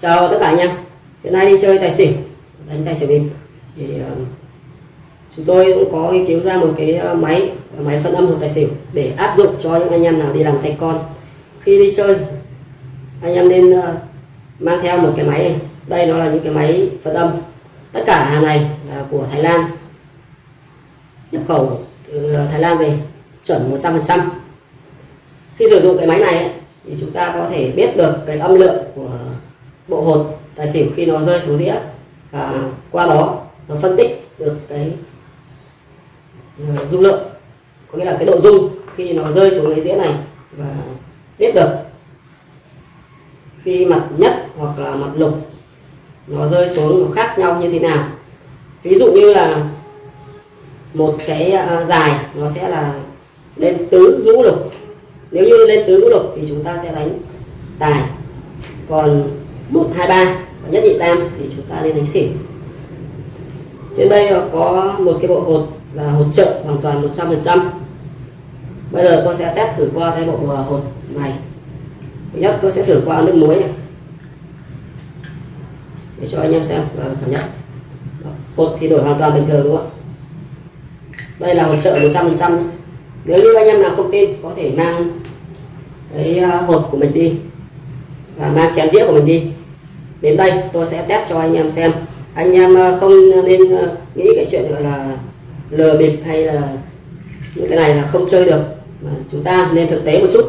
chào tất cả anh em. Hiện nay đi chơi tài xỉu đánh tài xỉu bịp. Thì uh, chúng tôi cũng có nghiên cứu ra một cái ờ, máy máy phân âm hột tài xỉu để áp dụng cho những anh em nào đi làm tay con. Khi đi chơi anh em nên uh, mang theo một cái máy này. Đây nó là những cái máy phân âm tất cả hàng này là của Thái Lan. Nhập khẩu từ Thái Lan về chuẩn 100% khi sử dụng cái máy này ấy, thì chúng ta có thể biết được cái âm lượng của bộ hột tài xỉu khi nó rơi xuống đĩa. Và qua đó nó phân tích được cái uh, dung lượng. Có nghĩa là cái độ dung khi nó rơi xuống cái dĩa này và biết được. Khi mặt nhất hoặc là mặt lục nó rơi xuống nó khác nhau như thế nào? Ví dụ như là một cái uh, dài nó sẽ là lên tứ ngũ lục. Nếu như lên tứ ngũ lục thì chúng ta sẽ đánh tài. Còn một, hai, ba. Và nhất nhị tam thì chúng ta lên đánh xỉu trên đây có một cái bộ hột là hột trợ hoàn toàn 100% bây giờ tôi sẽ test thử qua cái bộ à, hột này. Thứ nhất, tôi sẽ thử qua nước muối này. Để cho anh em xem à, cảm nhận. Hột thì đổi hoàn toàn bình thường, đúng không ạ? Đây là hột trợ 100% nếu như anh em nào không tin, có thể mang cái à, hột của mình đi và mang chén dĩa của mình đi đến đây, tôi sẽ test cho anh em xem. Anh em ờ, không nên ờ, nghĩ cái chuyện gọi là lừa bịp hay là những cái này là không chơi được. Mà chúng ta nên thực tế một chút.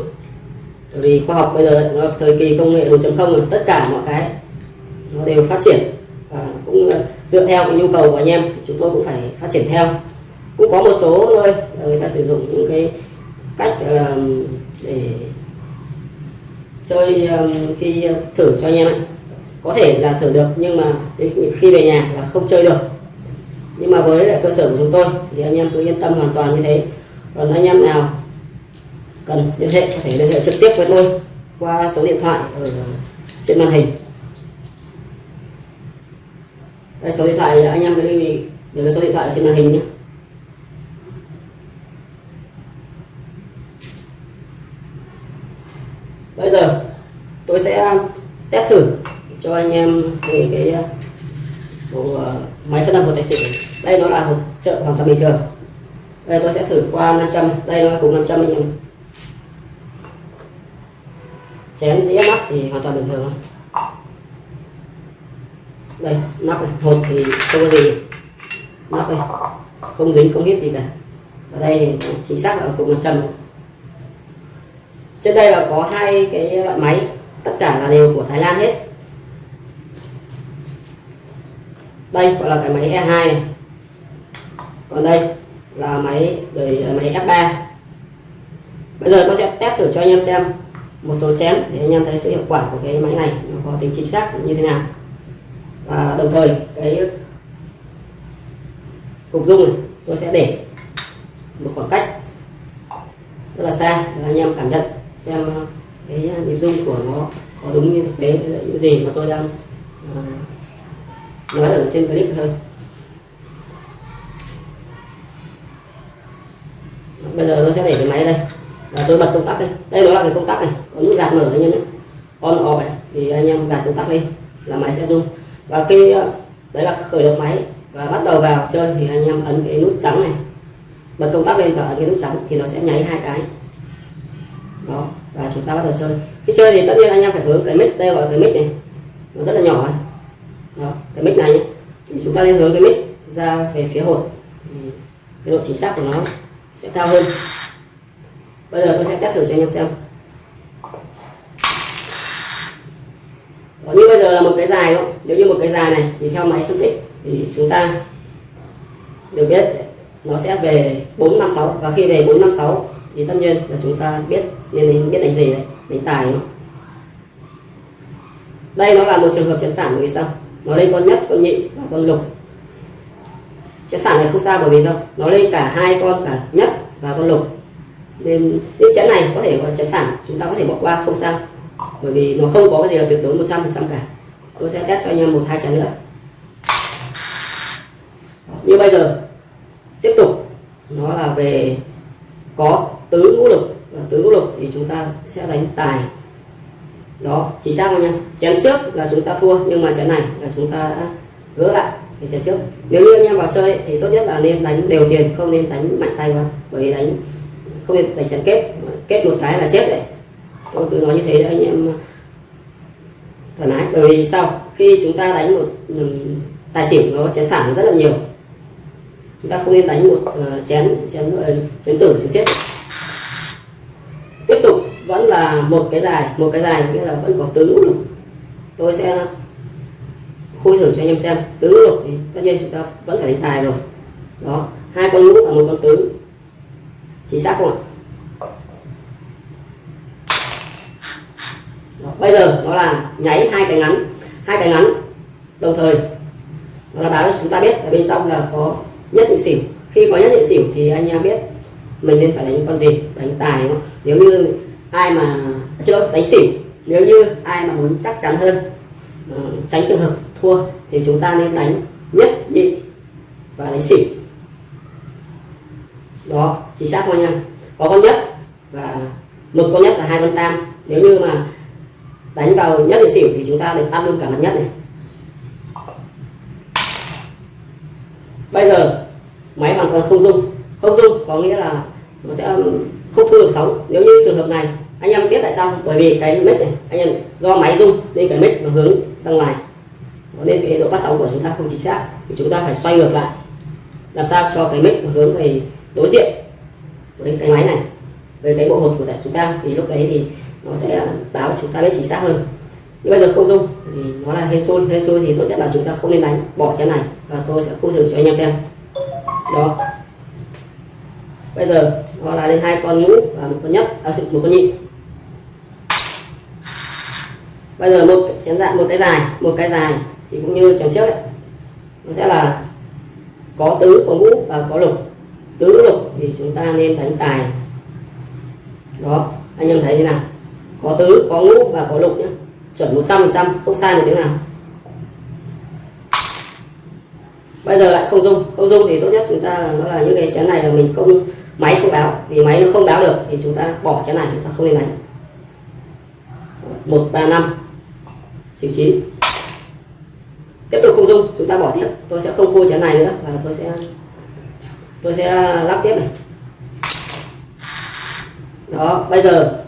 Bởi vì khoa học bây giờ, nó thời kỳ công nghệ 4.0 rồi tất cả mọi cái nó đều phát triển. Và cũng ờ, dựa theo cái nhu cầu của anh em, chúng tôi cũng phải phát triển theo. Cũng có một số nơi người ta sử dụng những cái cách để chơi khi thử cho anh em ấy có thể là thử được, nhưng mà khi về nhà là không chơi được. Nhưng mà với lại cơ sở của chúng tôi, thì anh em cứ yên tâm hoàn toàn như thế. Còn anh em nào cần liên hệ có thể liên hệ trực tiếp với tôi qua số điện thoại ở trên màn hình. Đây, số điện thoại anh em lưu ý để số điện thoại ở trên màn hình nhé. Bây giờ tôi sẽ test thử cho anh em về cái ờ, bộ ờ, máy phân âm của tài xỉu đây nó là hộp trợ hoàn toàn bình thường. Đây tôi sẽ thử qua 500 đây nó cũng cùng 500 anh em chén dĩa nắp thì hoàn toàn bình thường đây, nắp này. hột thì không có gì. Nắp đây. Không dính, không hít gì cả. Ở đây thì chính xác là cùng 100 trên đây là có hai cái loại máy. Tất cả là đều của Thái Lan hết. Đây gọi là cái máy E2 này còn đây là máy đời à, máy F3 bây giờ tôi sẽ test thử cho anh em xem một số chén để anh em thấy sự hiệu quả của cái máy này nó có tính chính xác như thế nào. Và đồng thời cái cục dung này tôi sẽ để một khoảng cách rất là xa để anh em cảm nhận xem à, cái nhịp dung của nó có đúng như thực tế những gì mà tôi đang à, nói ở trên clip thôi. Bây giờ tôi sẽ để cái máy đây. Và tôi bật công tắc đây. Đây nó là cái công tắc này. Có nút gạt mở anh em nhé. On, off này. Thì anh em gạt công tắc lên là máy sẽ rung và khi ờ, đấy là khởi động máy và bắt đầu vào chơi thì anh em ấn cái nút trắng này. Bật công tắc lên và ấn cái nút trắng thì nó sẽ nháy hai cái. Đó, và chúng ta bắt đầu chơi. Khi chơi thì tất nhiên anh em phải hướng cái mic, đây gọi cái mic này. Nó rất là nhỏ này đó cái mic này nhé. thì chúng ta nên hướng cái mic ra về phía hột thì cái độ chính xác của nó sẽ cao hơn. Bây giờ tôi sẽ test thử cho anh em xem. Đó, như bây giờ là một cái dài đó nếu như một cái dài này thì theo máy phân tích thì chúng ta được biết nó sẽ về 456 và khi về 456 thì tất nhiên là chúng ta biết nên biết đánh gì đấy đánh tài nó đây nó là một trường hợp chấn phản vì sao? Nó lên con nhất con nhị và con lục. Sẽ phản này không sao bởi vì sao? Nó lên cả hai con, cả nhất và con lục. Nên những chén này có thể gọi là chén phản, chúng ta có thể bỏ qua, không sao. Bởi vì nó không có cái gì là tuyệt đối 100 phần trăm cả. Tôi sẽ test cho anh em một, hai chén nữa. Như bây giờ, tiếp tục. Nó là về có tứ ngũ lục. Và tứ ngũ lục thì chúng ta sẽ đánh tài đó, chính xác không nha. Chén trước là chúng ta thua, nhưng mà chén này là chúng ta đã gỡ lại cái chén trước. Nếu như anh em vào chơi thì tốt nhất là nên đánh đều tiền, không nên đánh mạnh tay quá. Bởi vì đánh, không nên đánh chén kết kết một cái là chết đấy. Tôi cứ nói như thế anh em à, thoải mái. Bởi vì sao? Khi chúng ta đánh một ừ, tài xỉu nó chén phản rất là nhiều. Chúng ta không nên đánh một ờ, chén chén ờ, chén tử, chén chết vẫn là một cái dài một cái dài nghĩa là vẫn có tứ lũ lục tôi sẽ khui thử cho anh em xem tứ lũ lục thì tất nhiên chúng ta vẫn phải đánh tài rồi. Đó hai con lũ và một con tứ. Chính xác không ạ? Đó, bây giờ đó là nháy hai cái ngắn hai cái ngắn đồng thời. Nó là báo cho chúng ta biết là bên trong là có nhất định xỉu. Khi có nhất định xỉu thì anh em biết mình nên phải đánh con gì đánh tài không? nếu như ai mà chưa đánh xỉu nếu như ai mà muốn chắc chắn hơn ờ, tránh trường hợp thua thì chúng ta nên đánh nhất nhị và đánh xỉu đó, chính xác không anh em? Có con nhất và một con nhất là hai con tam. Nếu như mà đánh vào nhất định xỉu thì chúng ta được ăn luôn cả mặt nhất này. Bây giờ, máy hoàn toàn không dung không dung có nghĩa là nó sẽ không thu được sóng. Nếu như trường hợp này anh em biết tại sao bởi vì cái mic này anh em do máy rung nên cái mic nó hướng ra ngoài. Nên cái độ phát sóng của chúng ta không chính xác thì chúng ta phải xoay ngược lại. Làm sao cho cái mic nó hướng về đối diện với cái máy này với cái bộ hột của chúng ta thì lúc đấy thì nó sẽ báo chúng ta biết chính xác hơn. Nhưng bây giờ không dung thì nó là hên xui hên xui thì tốt nhất là chúng ta không nên đánh bỏ chén này và tôi sẽ khu thử cho anh em xem. Đó. Bây giờ nó là lên hai con ngũ và một con nhất à, một con nhị bây giờ một chén dạng một cái dài một cái dài, thì cũng như chén trước ấy. Nó sẽ là có tứ, có ngũ và có lục. Tứ lục thì chúng ta nên đánh tài. Đó, anh em thấy thế nào? Có tứ, có ngũ và có lục nhé chuẩn 100 phần trăm, không sai một tiếng nào. Bây giờ lại không dung. Không dung thì tốt nhất chúng ta là nó là những cái chén này là mình không, máy không báo. Vì máy nó không báo được thì chúng ta bỏ chén này, chúng ta không nên đánh. Một, ba, năm xỉu chín tiếp tục không dung chúng ta bỏ tiếp. Tôi sẽ không khô chén này nữa và tôi sẽ tôi sẽ lắp tiếp này. Đó bây giờ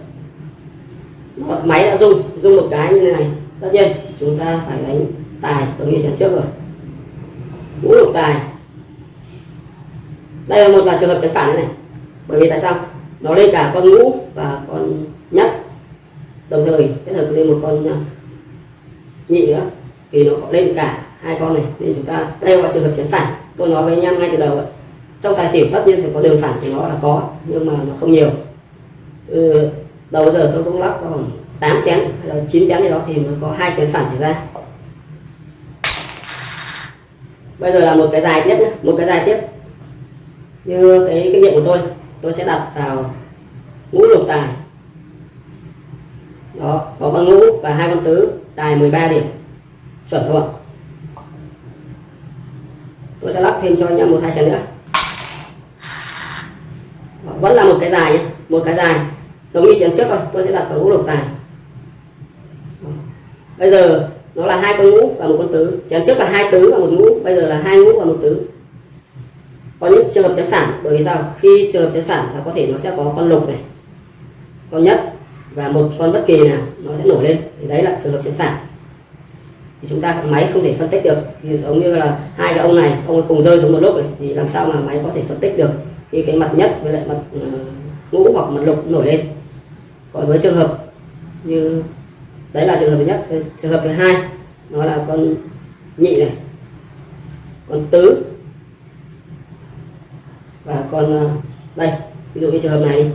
đó, máy đã rung rung một cái như thế này. Tất nhiên chúng ta phải đánh tài giống như chén trước rồi. Ngũ lục tài. Đây là một là trường hợp chén phản này, này. Bởi vì tại sao? Nó lên cả con ngũ và con nhất. Đồng thời kết hợp lên một con à, nhị nữa thì nó có lên cả hai con này, nên chúng ta đây là trường hợp chén phản. Tôi nói với anh em ngay từ đầu trong tài xỉu tất nhiên phải có đường phản thì nó là có, nhưng mà nó không nhiều. Từ đầu giờ tôi cũng lắp còn 8 chén, hay là 9 chén gì đó thì mới có hai chén phản xảy ra. Bây giờ là một cái dài tiếp nhé một cái dài tiếp. Như cái kinh nghiệm của tôi tôi sẽ đặt vào ngũ lục tài. Đó, có con ngũ và hai con tứ tài 13 điểm. Chuẩn không ạ. Tôi sẽ lắp thêm cho anh em một hai chén nữa. Đó, vẫn là một cái dài nhé một cái dài. Giống như chén trước thôi tôi sẽ đặt vào ngũ lục tài. Bây giờ nó là hai con ngũ và một con tứ. Chén trước là hai tứ và một ngũ bây giờ là hai ngũ và một tứ. Có những trường hợp chén phản bởi vì sao? Khi trường hợp chén phản là có thể nó sẽ có con lục này. Con nhất và một con bất kỳ nào nó sẽ nổi lên. Thì đấy là trường hợp chén phản. Thì chúng ta máy không thể phân tích được. Giống như là hai cái ông này, ông ấy cùng rơi xuống một lúc này thì làm sao mà máy có thể phân tích được khi cái mặt nhất với lại mặt ờ, ngũ hoặc mặt lục nổi lên. Còn với trường hợp như, đấy là trường hợp thứ nhất. Trường hợp thứ hai, nó là con nhị này, con tứ, và con ờ, đây, ví dụ như trường hợp này đi.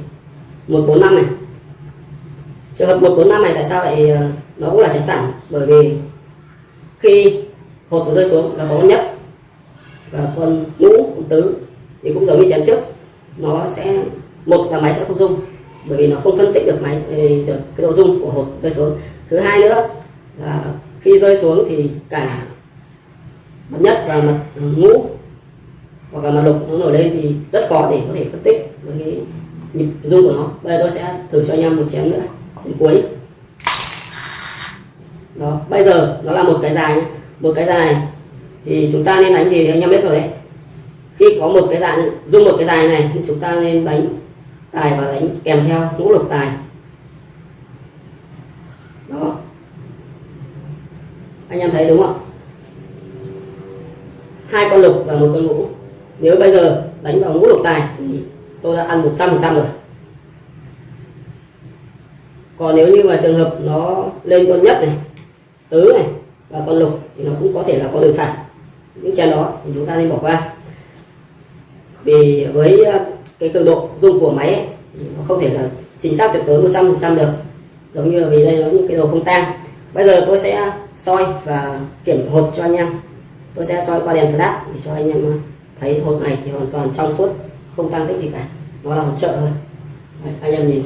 Một bốn năm này trường hợp một, bốn, năm này tại sao lại ờ, nó cũng là tránh phản? Bởi vì khi hột nó rơi xuống là có nhất. Và con ngũ con tứ thì cũng giống như chén trước. Nó sẽ, một là máy sẽ không dung bởi vì nó không phân tích được máy ờ, được cái độ dung của hột rơi xuống. Thứ hai nữa là khi rơi xuống thì cả mặt nhất và mặt ờ, ngũ hoặc là mặt lục nó nổi lên thì rất khó để có thể phân tích với cái nhịp dung của nó. Bây giờ tôi sẽ thử cho anh em một chén nữa đến cuối đó, bây giờ nó là một cái dài nhé. một cái dài thì chúng ta nên đánh gì thì anh em biết rồi đấy. Khi có một cái dạng dùng một cái dài này thì chúng ta nên đánh tài và đánh kèm theo ngũ lục tài. Đó. Anh em thấy đúng không hai con lục và một con ngũ. Nếu bây giờ đánh vào ngũ lục tài thì tôi đã ăn 100% rồi còn nếu như mà trường hợp nó lên con nhất này tứ này và con lục thì nó cũng có thể là có đường phản những chén đó thì chúng ta nên bỏ qua. Vì với ờ, cái cường độ dung của máy ấy, nó không thể là chính xác tuyệt đối 100% được. Giống như là vì đây nó những cái đồ không tan bây giờ tôi sẽ soi và kiểm hột cho anh em. Tôi sẽ soi qua đèn flash để cho anh em ờ, thấy hột này thì hoàn toàn trong suốt không tăng tích gì cả. Nó là hột trợ thôi. Đấy, anh em nhìn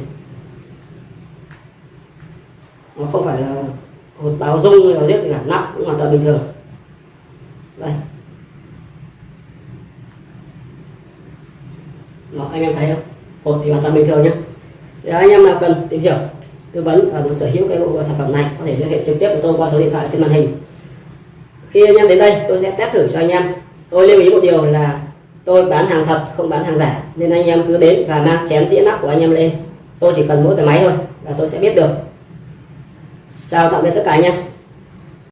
nó không phải là hột báo rung hay là giết gì cả nặng cũng hoàn toàn bình thường. Đây. Đó, anh em thấy không? Hột thì hoàn toàn bình thường nhé để anh em nào cần tìm hiểu, tư vấn và muốn sở hữu cái bộ sản phẩm này, có thể liên hệ trực tiếp với tôi qua số điện thoại trên màn hình. Khi anh em đến đây, tôi sẽ test thử cho anh em. Tôi lưu ý một điều là tôi bán hàng thật, không bán hàng giả, nên anh em cứ đến và mang chén dĩa nắp của anh em lên. Tôi chỉ cần mỗi cái máy thôi, là tôi sẽ biết được chào tạm biệt tất cả anh em